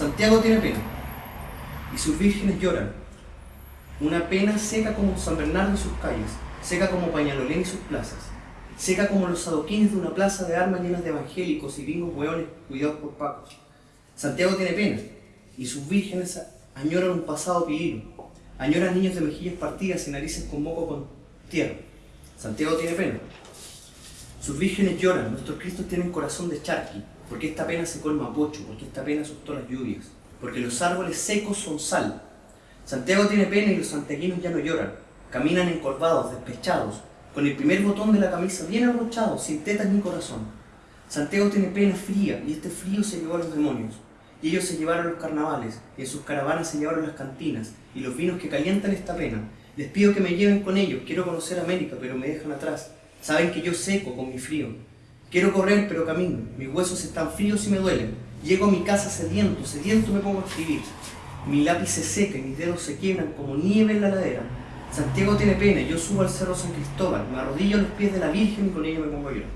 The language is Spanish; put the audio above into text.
Santiago tiene pena, y sus vírgenes lloran. Una pena seca como San Bernardo y sus calles, seca como Pañalolén y sus plazas, seca como los adoquines de una plaza de armas llenas de evangélicos y gringos hueones cuidados por pacos. Santiago tiene pena, y sus vírgenes añoran un pasado pilino, añoran niños de mejillas partidas y narices con moco con tierra. Santiago tiene pena. Sus vírgenes lloran, nuestros cristos tienen corazón de charqui, porque esta pena se colma a pocho, porque esta pena asustó las lluvias, porque los árboles secos son sal. Santiago tiene pena y los santiaguinos ya no lloran, caminan encorvados, despechados, con el primer botón de la camisa bien abrochado, sin tetas ni corazón. Santiago tiene pena fría, y este frío se llevó a los demonios. Y ellos se llevaron los carnavales, y en sus caravanas se llevaron las cantinas, y los vinos que calientan esta pena. Les pido que me lleven con ellos, quiero conocer América, pero me dejan atrás. Saben que yo seco con mi frío. Quiero correr, pero camino. Mis huesos están fríos y me duelen. Llego a mi casa sediento, sediento me pongo a escribir. Mi lápiz se seca y mis dedos se quiebran como nieve en la ladera. Santiago tiene pena, yo subo al cerro San Cristóbal, me arrodillo a los pies de la Virgen y con ella me pongo a llorar.